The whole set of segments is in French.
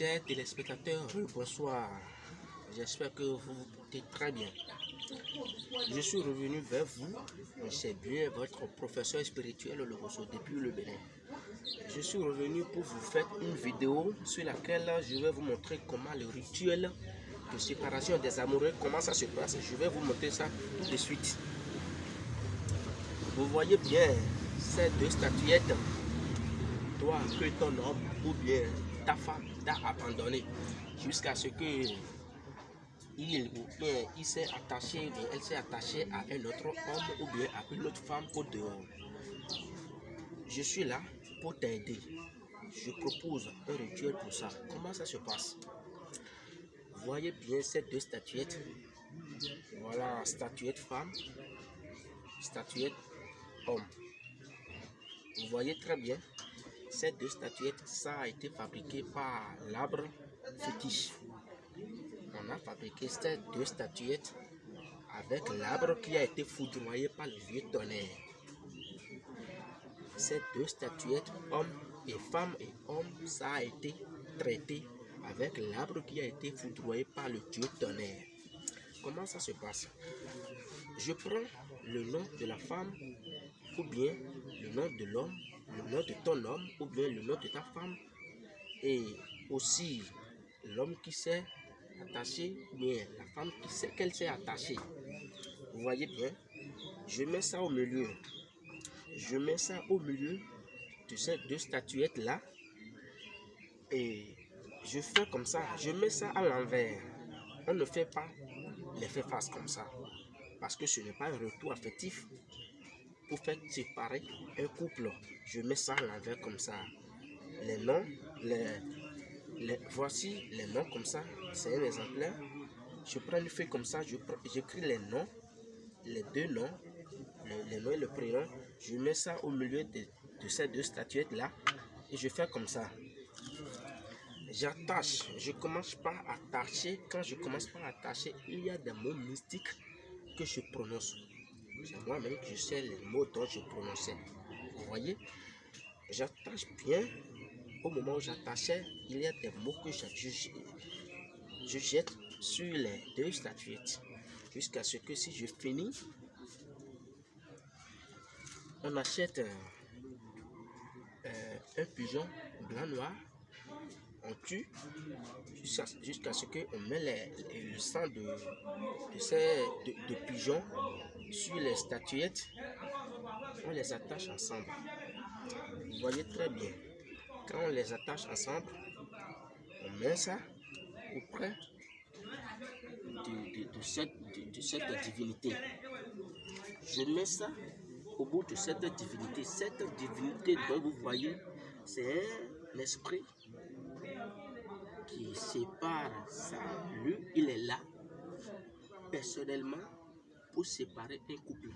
Chers téléspectateurs, bonsoir. J'espère que vous vous portez très bien. Je suis revenu vers vous, c'est bien votre professeur spirituel le Rosso depuis le Bénin. Je suis revenu pour vous faire une vidéo sur laquelle je vais vous montrer comment le rituel de séparation des amoureux, comment ça se passe. Je vais vous montrer ça tout de suite. Vous voyez bien ces deux statuettes. Toi que ton homme ou bien femme t'a abandonné jusqu'à ce que il ou bien il s'est attaché, elle s'est attachée à un autre homme ou bien à une autre femme au dehors. Je suis là pour t'aider. Je propose un rituel pour ça. Comment ça se passe? Voyez bien ces deux statuettes. Voilà, statuette femme, statuette homme. Vous voyez très bien, ces deux statuettes, ça a été fabriqué par l'arbre fétiche. On a fabriqué ces deux statuettes avec l'arbre qui a été foudroyé par le vieux tonnerre. Ces deux statuettes, homme et femme et homme, ça a été traité avec l'arbre qui a été foudroyé par le dieu tonnerre. Comment ça se passe? Je prends le nom de la femme ou bien le nom de l'homme, le nom de ton homme ou bien le nom de ta femme et aussi l'homme qui s'est attaché, bien la femme qui sait qu'elle s'est attachée. Vous voyez bien, je mets ça au milieu. Je mets ça au milieu de ces deux statuettes là et je fais comme ça, je mets ça à l'envers. On ne fait pas l'effet face comme ça parce que ce n'est pas un retour affectif pour faire séparer un couple. Je mets ça à l'envers comme ça. Les noms, les, les, voici les noms comme ça. C'est un exemplaire. Je prends une feuille comme ça, j'écris les noms, les deux noms, le, les noms et le prénom. Je mets ça au milieu de, de ces deux statuettes là et je fais comme ça. J'attache, je commence par attacher. Quand je commence par attacher, il y a des mots mystiques que je prononce. C'est moi-même qui sais les mots dont je prononçais. Vous voyez? J'attache bien. Au moment où j'attachais, il y a des mots que je, je, je jette sur les deux statuettes. Jusqu'à ce que si je finis, on achète euh, euh, un pigeon blanc-noir, tue jusqu'à jusqu ce qu'on met les, le sang de, ces de, pigeons sur les statuettes, on les attache ensemble. Vous voyez très bien. Quand on les attache ensemble, on met ça auprès de, cette, cette divinité. Je mets ça au bout de cette divinité. Cette divinité dont vous voyez, c'est un esprit qui sépare ça. Lui, il est là, personnellement, pour séparer un couple.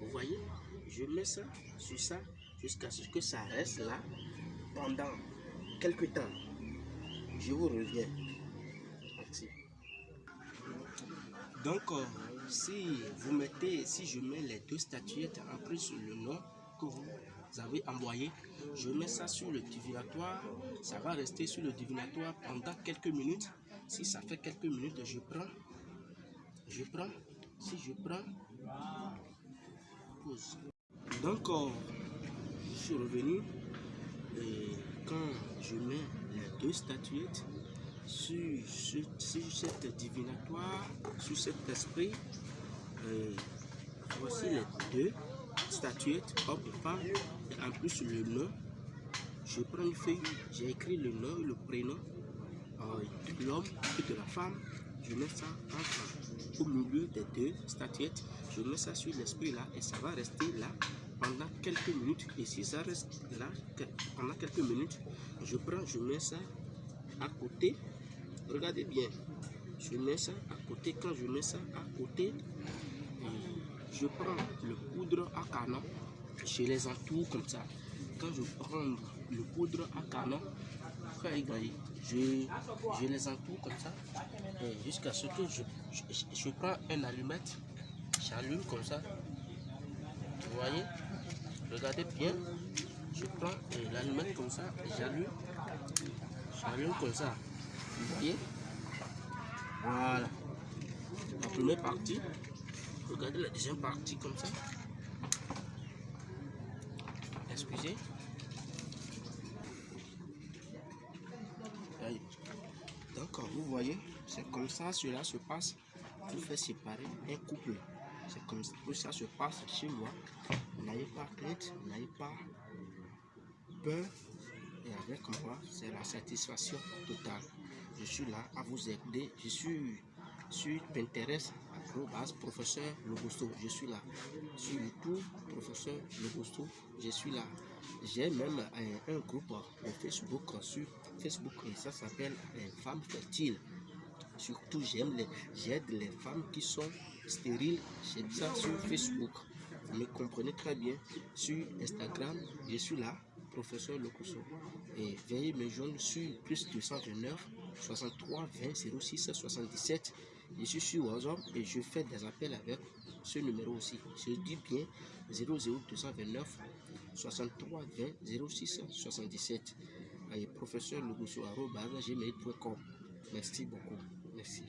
Vous voyez, je mets ça sur ça jusqu'à ce que ça reste là pendant quelques temps. Je vous reviens. Merci. Donc, euh, si vous mettez, si je mets les deux statuettes en plus sur le nom que vous avez envoyé, je mets ça sur le divinatoire. Ça va rester sur le divinatoire pendant quelques minutes. Si ça fait quelques minutes, je prends, je prends si je prends pause. Donc, euh, je suis revenu et quand je mets les deux statuettes sur, sur, sur cette divinatoire, sur cet esprit, voici les deux statuettes, homme et femme, et en plus le nom. Je prends une feuille, j'ai écrit le nom le prénom euh, de l'homme et de la femme. Je mets ça entre au milieu des deux statuettes. Je mets ça sur l'esprit là et ça va rester là pendant quelques minutes. Et si ça reste là pendant quelques minutes, je prends, je mets ça à côté. Regardez bien. Je mets ça à côté. Quand je mets ça à côté, je prends le poudre à canon. Je les entoure comme ça. Quand je prends le poudre à canon, je, je les entoure comme ça jusqu'à ce que je, je, prends un allumette, j'allume comme ça. Vous voyez? Regardez bien. Je prends l'allumette comme ça, j'allume. Vient comme ça. Vous voyez? Voilà. La première partie. Regardez la deuxième partie comme ça. Excusez. Donc, vous voyez, c'est comme ça cela se passe pour faire séparer un couple. C'est comme ça que ça se passe chez moi. N'ayez pas crainte, n'ayez pas peur. Et avec moi, c'est la satisfaction totale. Je suis là à vous aider. Je suis sur Pinterest, professeur Logosto. Je suis là. Sur YouTube, professeur Logosto. Je suis là. J'ai même un, groupe Facebook sur Facebook et ça s'appelle Femmes fertiles. Surtout, j'aime les, j'aide les femmes qui sont stériles. J'aime ça sur Facebook. Vous me comprenez très bien. Sur Instagram, je suis là, professeur Locoso. Et veuillez me joindre sur plus 229 63 20 06 77. Je suis sur WhatsApp et je fais des appels avec ce numéro aussi. Je dis bien 00229 63 20 06 77. Et professeur Logoso, gmail.com. Merci beaucoup. Merci.